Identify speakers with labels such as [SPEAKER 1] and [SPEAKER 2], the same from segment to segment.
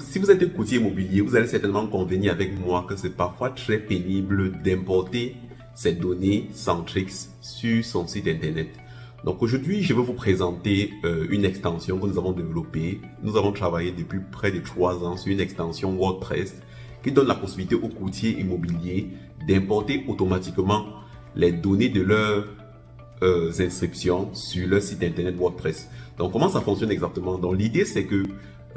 [SPEAKER 1] si vous êtes un courtier immobilier, vous allez certainement convenir avec moi que c'est parfois très pénible d'importer ces données Centrix sur son site internet. Donc aujourd'hui, je vais vous présenter euh, une extension que nous avons développée. Nous avons travaillé depuis près de trois ans sur une extension WordPress qui donne la possibilité aux courtiers immobiliers d'importer automatiquement les données de leurs euh, inscriptions sur leur site internet WordPress. Donc comment ça fonctionne exactement? Donc l'idée c'est que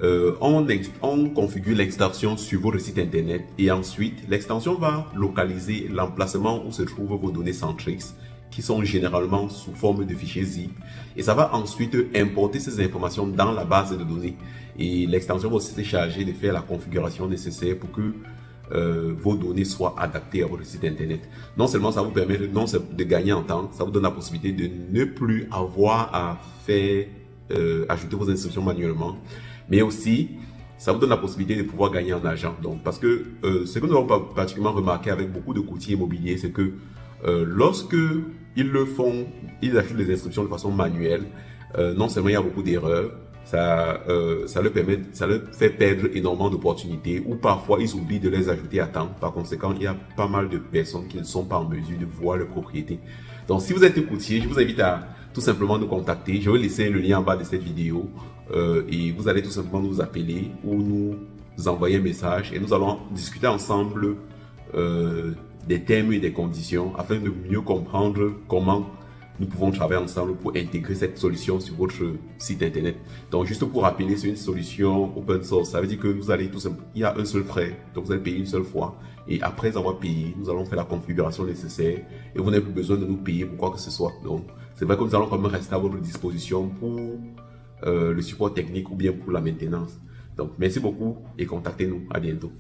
[SPEAKER 1] euh, on, on, configure l'extension sur votre site internet et ensuite l'extension va localiser l'emplacement où se trouvent vos données Centrix qui sont généralement sous forme de fichiers zip. Et ça va ensuite importer ces informations dans la base de données. Et l'extension va aussi se charger de faire la configuration nécessaire pour que euh, vos données soient adaptées à votre site internet. Non seulement ça vous permet de, non, de gagner en temps, ça vous donne la possibilité de ne plus avoir à faire euh, ajouter vos instructions manuellement, mais aussi ça vous donne la possibilité de pouvoir gagner en argent. Donc, parce que euh, ce que nous avons particulièrement remarqué avec beaucoup de courtiers immobiliers, c'est que euh, lorsque ils le font, ils ajoutent les instructions de façon manuelle, non seulement il y a beaucoup d'erreurs, ça, euh, leur permet, ça leur fait perdre énormément d'opportunités ou parfois ils oublient de les ajouter à temps. Par conséquent, il y a pas mal de personnes qui ne sont pas en mesure de voir leur propriété. Donc, si vous êtes courtier, je vous invite à tout simplement nous contacter. Je vais laisser le lien en bas de cette vidéo euh, et vous allez tout simplement nous appeler ou nous envoyer un message et nous allons discuter ensemble euh, des thèmes et des conditions afin de mieux comprendre comment nous pouvons travailler ensemble pour intégrer cette solution sur votre site internet. Donc, juste pour rappeler, c'est une solution open source. Ça veut dire que vous allez tout simplement, il y a un seul frais, donc vous allez payer une seule fois. Et après avoir payé, nous allons faire la configuration nécessaire et vous n'avez plus besoin de nous payer pour quoi que ce soit. Donc, c'est vrai que nous allons quand même rester à votre disposition pour euh, le support technique ou bien pour la maintenance. Donc, merci beaucoup et contactez-nous. À bientôt.